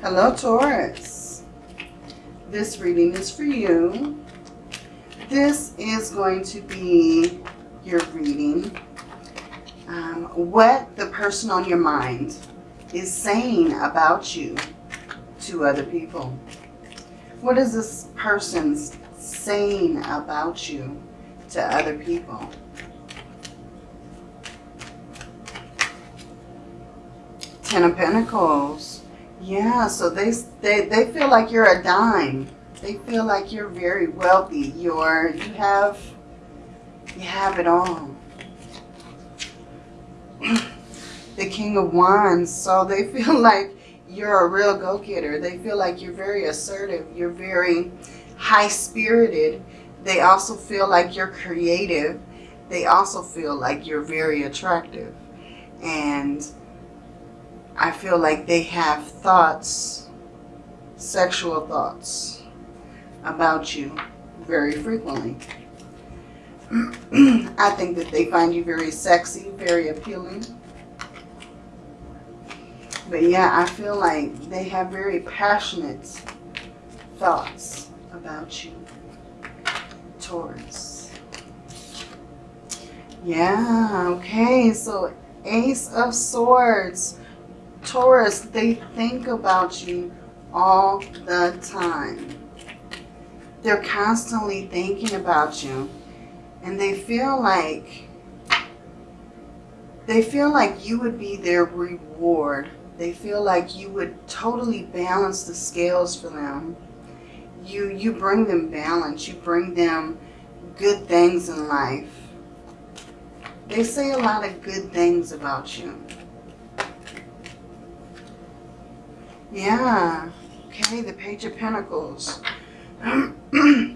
Hello, Taurus. This reading is for you. This is going to be your reading. Um, what the person on your mind is saying about you to other people. What is this person saying about you to other people? Ten of Pentacles. Yeah, so they, they, they feel like you're a dime. They feel like you're very wealthy. You're, you have, you have it all. the King of Wands. So they feel like you're a real go-getter. They feel like you're very assertive. You're very high-spirited. They also feel like you're creative. They also feel like you're very attractive. And I feel like they have thoughts, sexual thoughts about you very frequently. I think that they find you very sexy, very appealing. But yeah, I feel like they have very passionate thoughts about you, Taurus. Yeah, okay, so Ace of Swords. Taurus, they think about you all the time. They're constantly thinking about you. And they feel like they feel like you would be their reward they feel like you would totally balance the scales for them. You, you bring them balance. You bring them good things in life. They say a lot of good things about you. Yeah. Okay, the Page of Pentacles.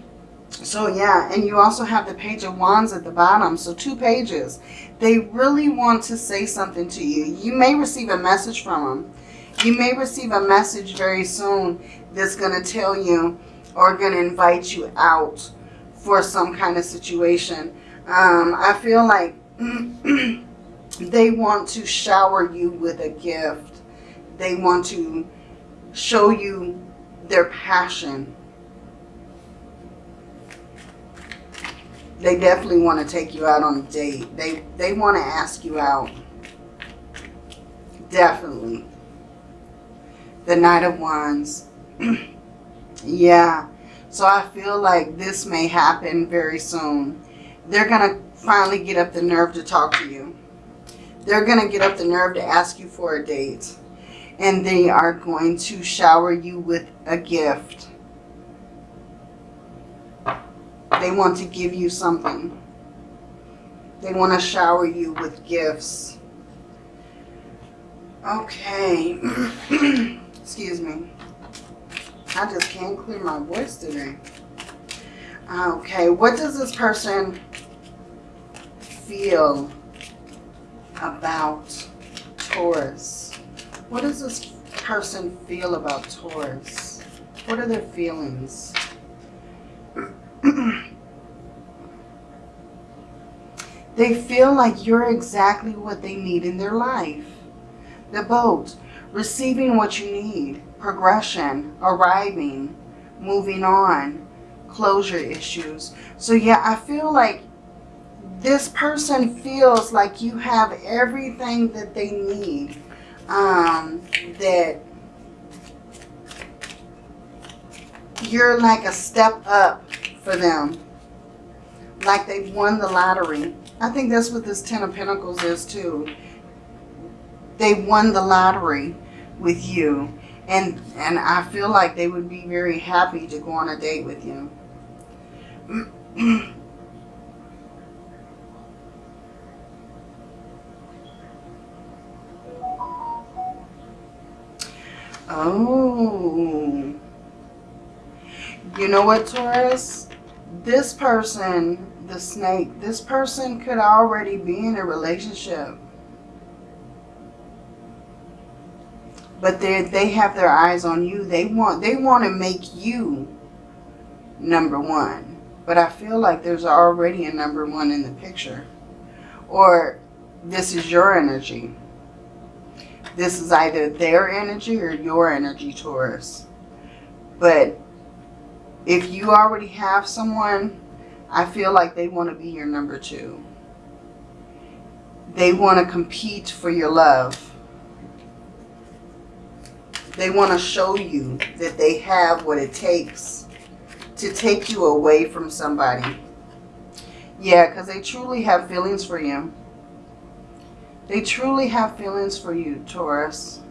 so yeah, and you also have the Page of Wands at the bottom. So two pages. They really want to say something to you. You may receive a message from them. You may receive a message very soon that's going to tell you or going to invite you out for some kind of situation. Um, I feel like they want to shower you with a gift. They want to show you their passion They definitely want to take you out on a date. They, they want to ask you out. Definitely. The Knight of Wands. yeah. So I feel like this may happen very soon. They're going to finally get up the nerve to talk to you. They're going to get up the nerve to ask you for a date. And they are going to shower you with a gift. They want to give you something. They want to shower you with gifts. Okay. Excuse me. I just can't clear my voice today. Okay, what does this person feel about Taurus? What does this person feel about Taurus? What are their feelings? They feel like you're exactly what they need in their life. The boat, receiving what you need, progression, arriving, moving on, closure issues. So yeah, I feel like this person feels like you have everything that they need. Um, that you're like a step up for them. Like they've won the lottery. I think that's what this Ten of Pentacles is too. They won the lottery with you. And, and I feel like they would be very happy to go on a date with you. oh. You know what, Taurus? This person the snake, this person could already be in a relationship. But they they have their eyes on you. They want they want to make you number one. But I feel like there's already a number one in the picture. Or this is your energy. This is either their energy or your energy, Taurus. But if you already have someone, I feel like they want to be your number two. They want to compete for your love. They want to show you that they have what it takes to take you away from somebody. Yeah, because they truly have feelings for you. They truly have feelings for you, Taurus.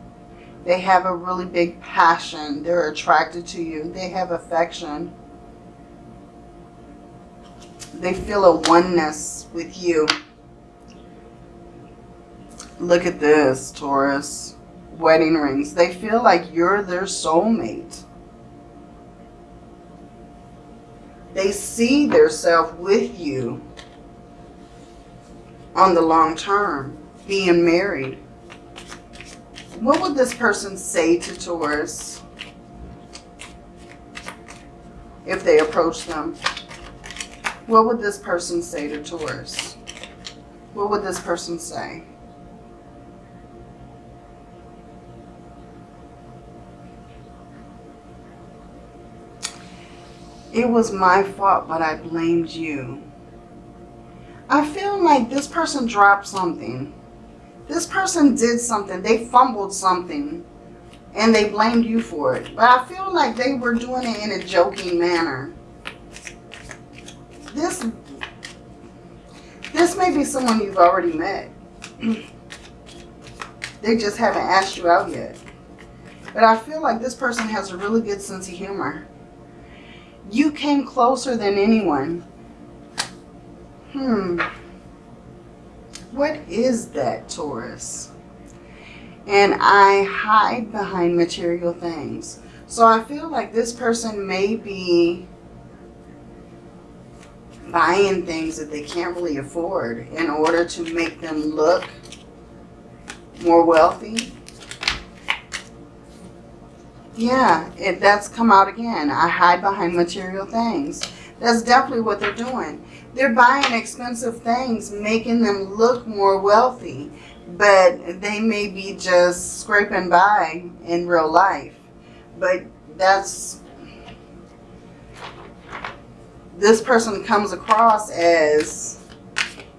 They have a really big passion. They're attracted to you. They have affection. They feel a oneness with you. Look at this, Taurus. Wedding rings. They feel like you're their soulmate. They see their self with you on the long term, being married. What would this person say to Taurus if they approach them? What would this person say to Taurus? What would this person say? It was my fault, but I blamed you. I feel like this person dropped something. This person did something. They fumbled something. And they blamed you for it. But I feel like they were doing it in a joking manner. This, this may be someone you've already met. they just haven't asked you out yet. But I feel like this person has a really good sense of humor. You came closer than anyone. Hmm. What is that, Taurus? And I hide behind material things. So I feel like this person may be buying things that they can't really afford in order to make them look more wealthy yeah, it, that's come out again. I hide behind material things. That's definitely what they're doing. They're buying expensive things, making them look more wealthy. But they may be just scraping by in real life. But that's... This person comes across as,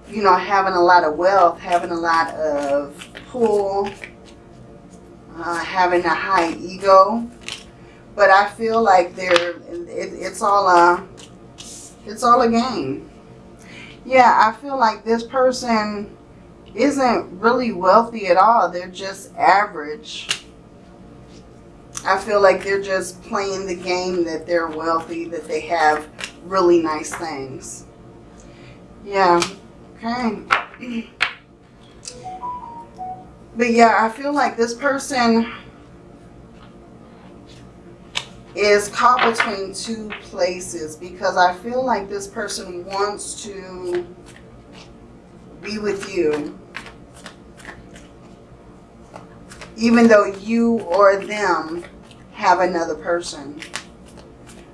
you know, having a lot of wealth, having a lot of pull, uh, having a high ego. But I feel like they're, it, it's all a, it's all a game. Yeah, I feel like this person isn't really wealthy at all. They're just average. I feel like they're just playing the game that they're wealthy, that they have really nice things. Yeah, okay. But yeah, I feel like this person is caught between two places because I feel like this person wants to be with you even though you or them have another person.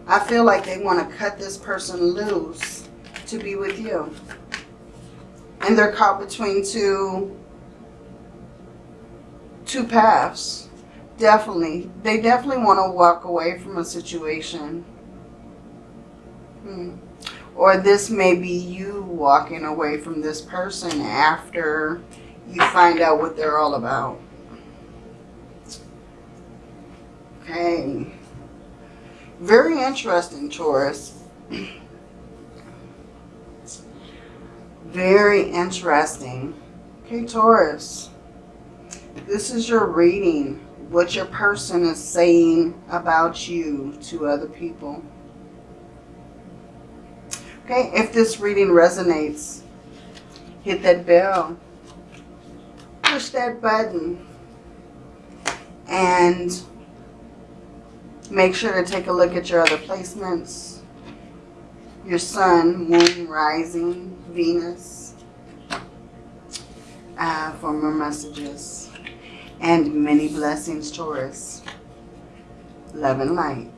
I feel like they want to cut this person loose to be with you. And they're caught between two two paths. Definitely. They definitely want to walk away from a situation. Hmm. Or this may be you walking away from this person after you find out what they're all about. Okay. Very interesting, Taurus. Very interesting. Okay, Taurus. This is your reading, what your person is saying about you to other people. Okay, if this reading resonates, hit that bell, push that button, and make sure to take a look at your other placements, your sun, moon, rising, Venus, uh, for more messages and many blessings, Taurus. Love and light.